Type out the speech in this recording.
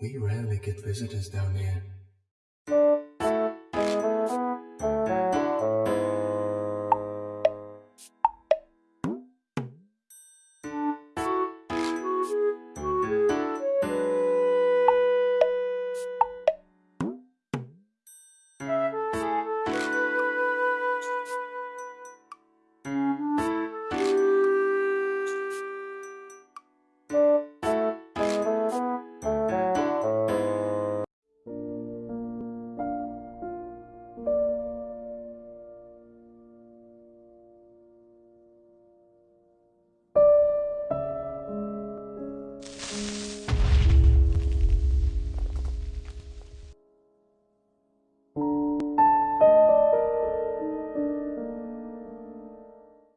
We rarely get visitors down here.